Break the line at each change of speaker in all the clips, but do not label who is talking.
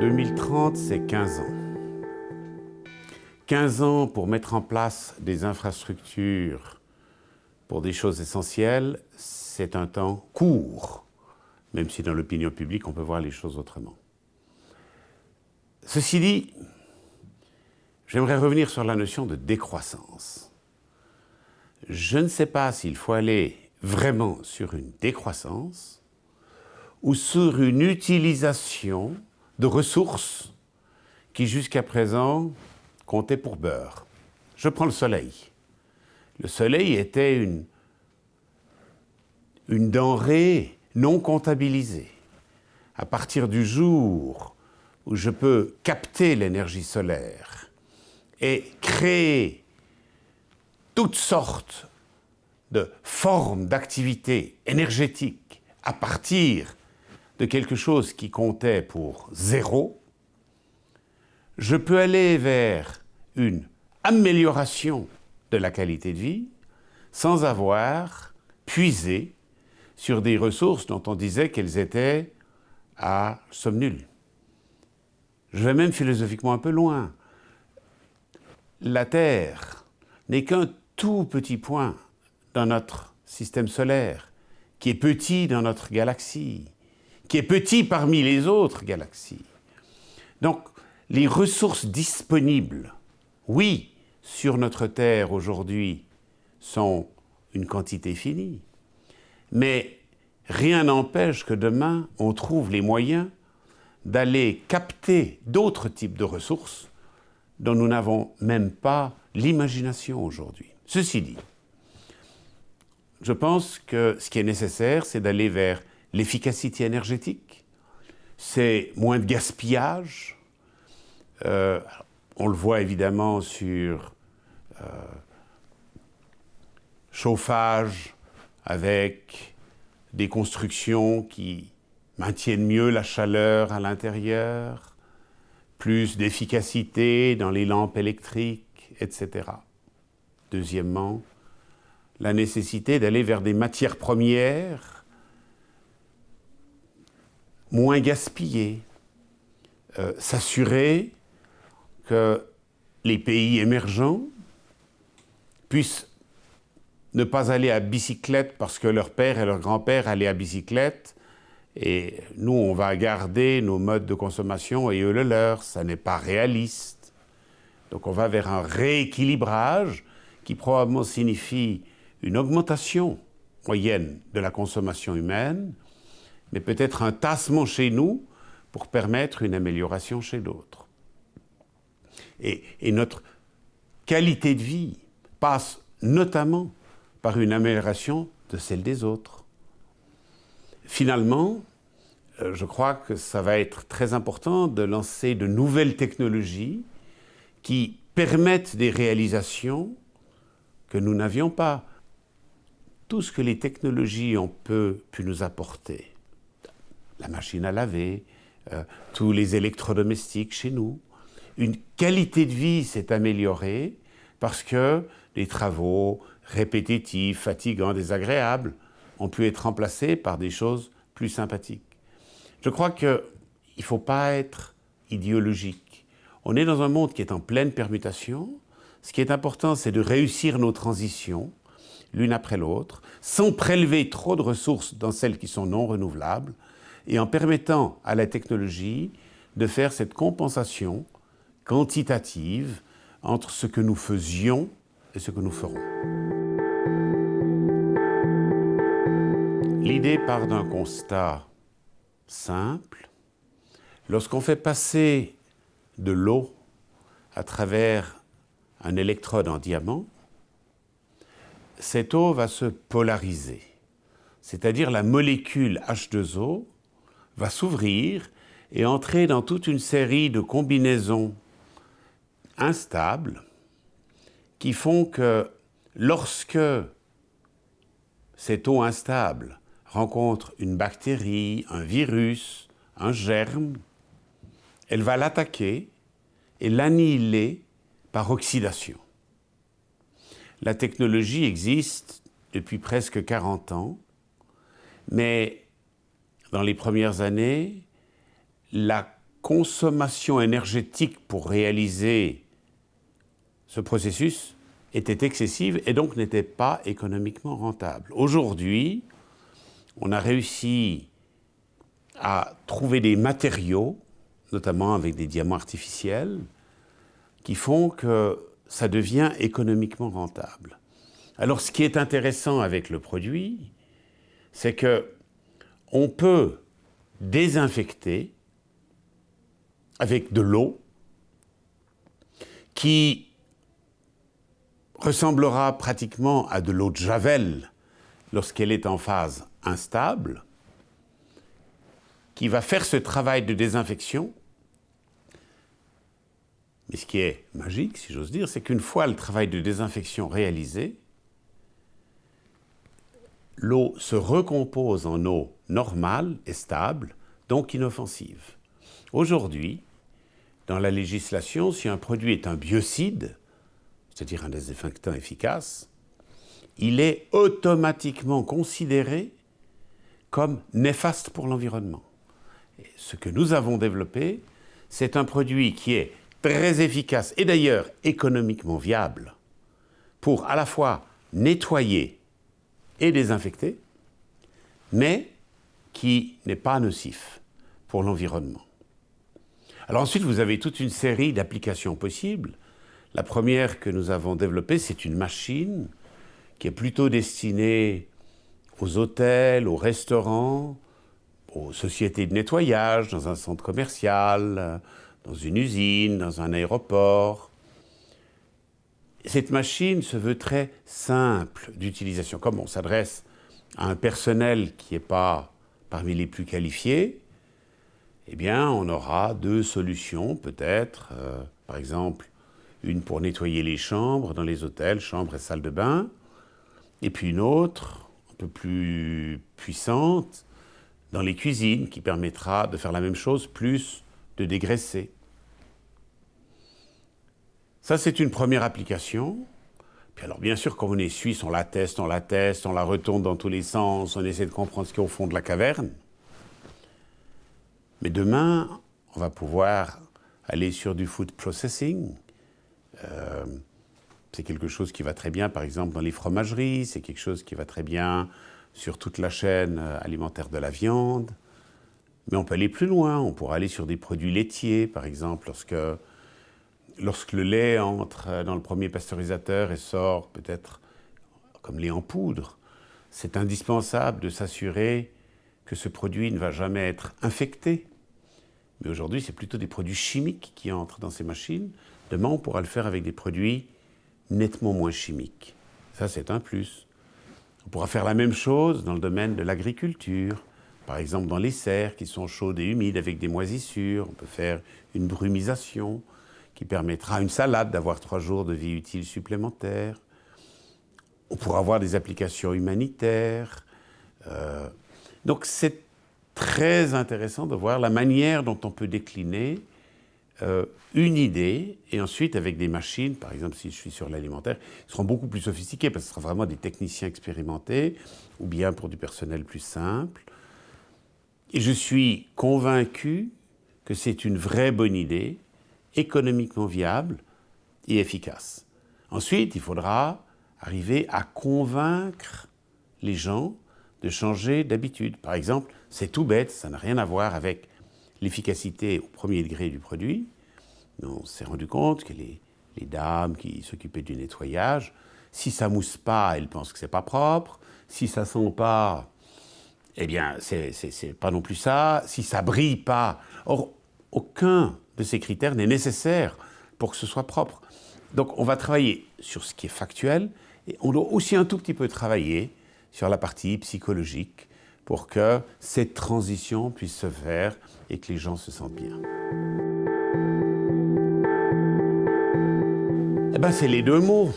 2030, c'est 15 ans. 15 ans pour mettre en place des infrastructures pour des choses essentielles, c'est un temps court, même si dans l'opinion publique, on peut voir les choses autrement. Ceci dit, j'aimerais revenir sur la notion de décroissance. Je ne sais pas s'il faut aller vraiment sur une décroissance ou sur une utilisation de ressources qui jusqu'à présent comptaient pour beurre. Je prends le soleil. Le soleil était une, une denrée non comptabilisée. À partir du jour où je peux capter l'énergie solaire et créer toutes sortes de formes d'activité énergétique à partir de quelque chose qui comptait pour zéro, je peux aller vers une amélioration de la qualité de vie sans avoir puisé sur des ressources dont on disait qu'elles étaient à somme nulle. Je vais même philosophiquement un peu loin. La Terre n'est qu'un tout petit point dans notre système solaire, qui est petit dans notre galaxie qui est petit parmi les autres galaxies. Donc, les ressources disponibles, oui, sur notre Terre aujourd'hui, sont une quantité finie, mais rien n'empêche que demain, on trouve les moyens d'aller capter d'autres types de ressources dont nous n'avons même pas l'imagination aujourd'hui. Ceci dit, je pense que ce qui est nécessaire, c'est d'aller vers l'efficacité énergétique, c'est moins de gaspillage. Euh, on le voit évidemment sur euh, chauffage avec des constructions qui maintiennent mieux la chaleur à l'intérieur, plus d'efficacité dans les lampes électriques, etc. Deuxièmement, la nécessité d'aller vers des matières premières moins gaspiller, euh, s'assurer que les pays émergents puissent ne pas aller à bicyclette parce que leur père et leur grand-père allaient à bicyclette et nous, on va garder nos modes de consommation et eux le leur. Ça n'est pas réaliste. Donc on va vers un rééquilibrage qui probablement signifie une augmentation moyenne de la consommation humaine, mais peut-être un tassement chez nous pour permettre une amélioration chez d'autres. Et, notre qualité de vie passe notamment par une amélioration de celle des autres. Finalement, euh, je crois que ça va être très important de lancer de nouvelles technologies qui permettent des réalisations que nous n'avions pas. Tout ce que les technologies ont pu nous apporter, la machine à laver, euh, tous les électrodomestiques chez nous. Une qualité de vie s'est améliorée parce que les travaux répétitifs, fatigants, désagréables ont pu être remplacés par des choses plus sympathiques. Je crois qu'il ne faut pas être idéologique. On est dans un monde qui est en pleine permutation. Ce qui est important, c'est de réussir nos transitions, l'une après l'autre, sans prélever trop de ressources dans celles qui sont non renouvelables, et en permettant à la technologie de faire cette compensation quantitative entre ce que nous faisions et ce que nous ferons. L'idée part d'un constat simple. Lorsqu'on fait passer de l'eau à travers un électrode en diamant, cette eau va se polariser, c'est-à-dire la molécule H2O va s'ouvrir et entrer dans toute une série de combinaisons instables qui font que lorsque cette eau instable rencontre une bactérie, un virus, un germe, elle va l'attaquer et l'annihiler par oxydation. La technologie existe depuis presque 40 ans, mais dans les premières années, la consommation énergétique pour réaliser ce processus était excessive et donc n'était pas économiquement rentable. Aujourd'hui, on a réussi à trouver des matériaux, notamment avec des diamants artificiels, qui font que ça devient économiquement rentable. Alors ce qui est intéressant avec le produit, c'est que on peut désinfecter avec de l'eau qui ressemblera pratiquement à de l'eau de Javel lorsqu'elle est en phase instable, qui va faire ce travail de désinfection. Mais ce qui est magique, si j'ose dire, c'est qu'une fois le travail de désinfection réalisé, l'eau se recompose en eau normale et stable, donc inoffensive. Aujourd'hui, dans la législation, si un produit est un biocide, c'est-à-dire un désinfectant efficace, il est automatiquement considéré comme néfaste pour l'environnement. Ce que nous avons développé, c'est un produit qui est très efficace et d'ailleurs économiquement viable pour à la fois nettoyer et désinfecter, mais qui n'est pas nocif pour l'environnement. Alors ensuite, vous avez toute une série d'applications possibles. La première que nous avons développée, c'est une machine qui est plutôt destinée aux hôtels, aux restaurants, aux sociétés de nettoyage, dans un centre commercial, dans une usine, dans un aéroport. Cette machine se veut très simple d'utilisation. Comme on s'adresse à un personnel qui n'est pas parmi les plus qualifiés, eh bien, on aura deux solutions peut-être. Euh, par exemple, une pour nettoyer les chambres dans les hôtels, chambres et salles de bain, et puis une autre, un peu plus puissante, dans les cuisines, qui permettra de faire la même chose, plus de dégraisser. Ça, c'est une première application. Puis alors, bien sûr, quand on est suisse, on la teste, on la teste, on la retourne dans tous les sens, on essaie de comprendre ce qu'il y au fond de la caverne. Mais demain, on va pouvoir aller sur du food processing. Euh, c'est quelque chose qui va très bien, par exemple, dans les fromageries, c'est quelque chose qui va très bien sur toute la chaîne euh, alimentaire de la viande. Mais on peut aller plus loin, on pourra aller sur des produits laitiers, par exemple, lorsque, lorsque le lait entre dans le premier pasteurisateur et sort peut-être comme lait en poudre. C'est indispensable de s'assurer que ce produit ne va jamais être infecté mais aujourd'hui, c'est plutôt des produits chimiques qui entrent dans ces machines. Demain, on pourra le faire avec des produits nettement moins chimiques. Ça, c'est un plus. On pourra faire la même chose dans le domaine de l'agriculture. Par exemple, dans les serres qui sont chaudes et humides avec des moisissures, on peut faire une brumisation qui permettra à une salade d'avoir trois jours de vie utile supplémentaire. On pourra avoir des applications humanitaires. Euh, donc c'est très intéressant de voir la manière dont on peut décliner euh, une idée, et ensuite avec des machines, par exemple si je suis sur l'alimentaire, seront beaucoup plus sophistiquées, parce que ce sera vraiment des techniciens expérimentés, ou bien pour du personnel plus simple. Et je suis convaincu que c'est une vraie bonne idée, économiquement viable et efficace. Ensuite, il faudra arriver à convaincre les gens de changer d'habitude. Par exemple, c'est tout bête, ça n'a rien à voir avec l'efficacité au premier degré du produit. on s'est rendu compte que les, dames qui s'occupaient du nettoyage, si ça mousse pas, elles pensent que c'est pas propre. Si ça sent pas, eh bien, c'est pas non plus ça. Si ça brille pas, or, aucun de ces critères n'est nécessaire pour que ce soit propre. Donc, on va travailler sur ce qui est factuel et on doit aussi un tout petit peu travailler sur la partie psychologique pour que cette transition puisse se faire et que les gens se sentent bien. Eh ben, c'est les deux mots.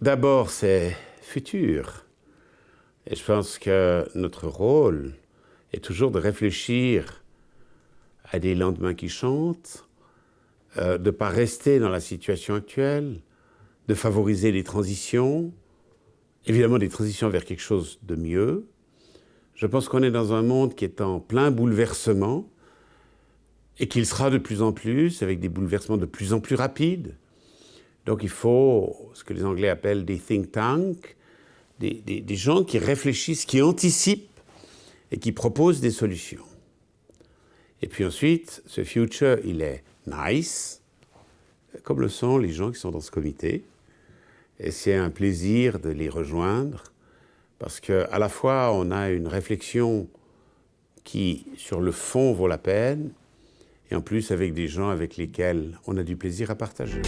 D'abord, c'est futur. Et je pense que notre rôle est toujours de réfléchir à des lendemains qui chantent, euh, de ne pas rester dans la situation actuelle, de favoriser les transitions, évidemment des transitions vers quelque chose de mieux. Je pense qu'on est dans un monde qui est en plein bouleversement et qu'il sera de plus en plus avec des bouleversements de plus en plus rapides. Donc il faut ce que les Anglais appellent des think tanks, des, gens qui réfléchissent, qui anticipent et qui proposent des solutions. Et puis ensuite, ce future, il est nice, comme le sont les gens qui sont dans ce comité. Et c'est un plaisir de les rejoindre, parce qu'à la fois, on a une réflexion qui, sur le fond, vaut la peine, et en plus avec des gens avec lesquels on a du plaisir à partager.